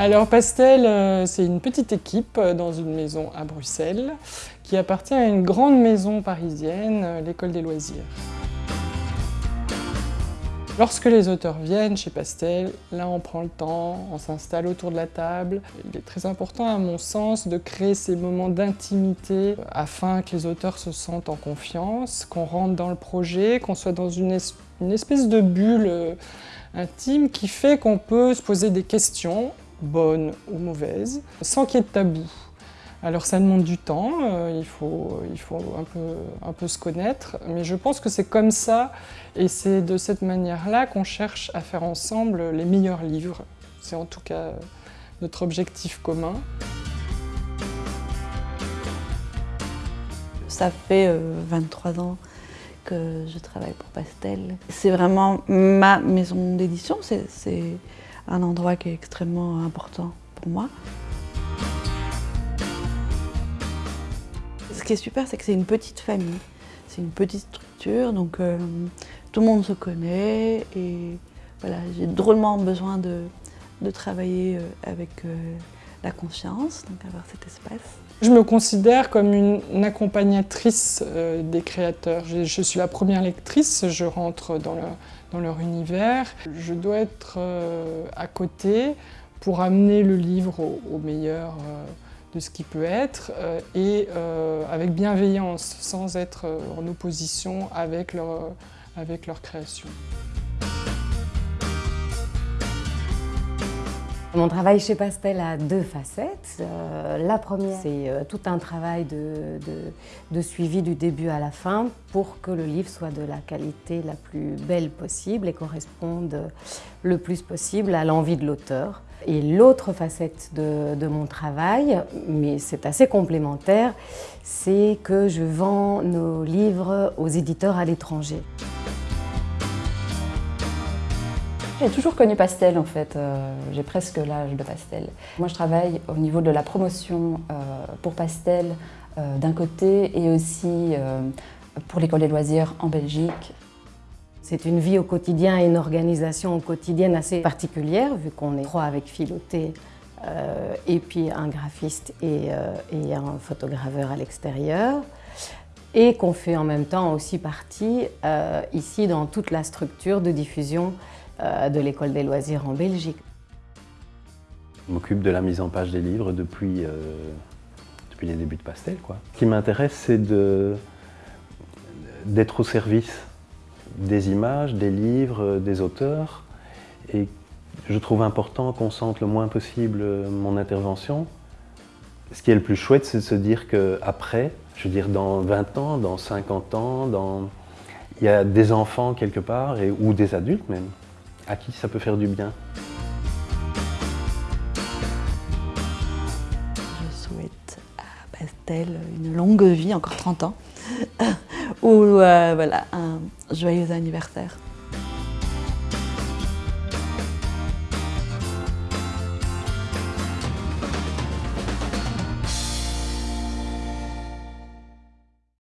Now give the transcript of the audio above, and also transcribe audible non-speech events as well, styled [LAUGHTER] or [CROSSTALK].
Alors Pastel, euh, c'est une petite équipe euh, dans une maison à Bruxelles qui appartient à une grande maison parisienne, euh, l'école des loisirs. Lorsque les auteurs viennent chez Pastel, là on prend le temps, on s'installe autour de la table. Il est très important à mon sens de créer ces moments d'intimité afin que les auteurs se sentent en confiance, qu'on rentre dans le projet, qu'on soit dans une, espèce de bulle intime qui fait qu'on peut se poser des questions bonne ou mauvaise, sans qu'il y ait de tabou. Alors ça demande du temps, euh, il faut, un peu se connaître, mais je pense que c'est comme ça, et c'est de cette manière-là qu'on cherche à faire ensemble les meilleurs livres. C'est en tout cas notre objectif commun. Ça fait 23 euh, ans que je travaille pour Pastel. C'est vraiment ma maison d'édition, c'est un endroit qui est extrêmement important pour moi. Ce qui est super, c'est que c'est une petite famille. C'est une petite structure, donc euh, tout le monde se connaît et voilà, j'ai drôlement besoin de, travailler euh, avec euh, la confiance, donc avoir cet espace. Je me considère comme une, accompagnatrice des créateurs. Je, suis la première lectrice, je rentre dans le, dans leur univers. Je dois être euh, à côté pour amener le livre au, meilleur euh, de ce qui peut être euh, et avec bienveillance, sans être en opposition avec leur création. Mon travail chez Pastel a deux facettes. Euh, la première, c'est euh, tout un travail de, suivi du début à la fin pour que le livre soit de la qualité la plus belle possible et corresponde le plus possible à l'envie de l'auteur. Et l'autre facette de, de, mon travail, mais c'est assez complémentaire, c'est que je vends nos livres aux éditeurs à l'étranger. J'ai toujours connu Pastel en fait, euh, j'ai presque l'âge de Pastel. Moi je travaille au niveau de la promotion euh, pour Pastel euh, d'un côté et aussi pour l'école des loisirs en Belgique. C'est une vie au quotidien et une organisation au quotidien assez particulière vu qu'on est trois avec Philoté et puis un graphiste et, un photograveur à l'extérieur et qu'on fait en même temps aussi partie ici dans toute la structure de diffusion de l'école des loisirs en Belgique. Je m'occupe de la mise en page des livres depuis, euh, depuis les débuts de Pastel. Quoi. Ce qui m'intéresse, c'est d'être au service des images, des livres, des auteurs. Et je trouve important qu'on sente le moins possible mon intervention. Ce qui est le plus chouette, c'est de se dire qu'après, je veux dire dans 20 ans, dans 50 ans, dans... il y a des enfants quelque part, et, ou des adultes même, à qui ça peut faire du bien Je souhaite à Pastel une longue vie, encore 30 ans, [LAUGHS] ou euh, voilà, un joyeux anniversaire.